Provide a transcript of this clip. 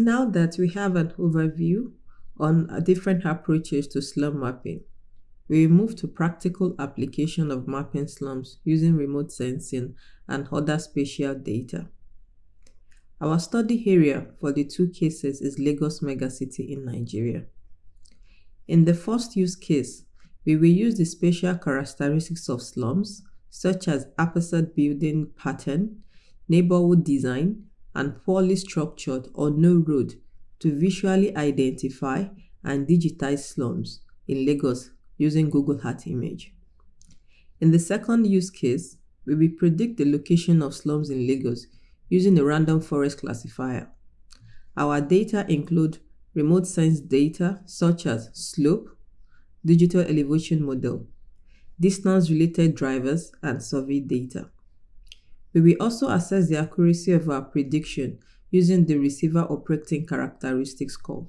Now that we have an overview on different approaches to slum mapping, we move to practical application of mapping slums using remote sensing and other spatial data. Our study area for the two cases is Lagos megacity in Nigeria. In the first use case, we will use the spatial characteristics of slums, such as haphazard building pattern, neighborhood design, and poorly structured or no road to visually identify and digitize slums in Lagos using Google Earth image. In the second use case, we will predict the location of slums in Lagos using a random forest classifier. Our data include remote sense data such as slope, digital elevation model, distance-related drivers, and survey data. We will also assess the accuracy of our prediction using the receiver operating characteristics curve.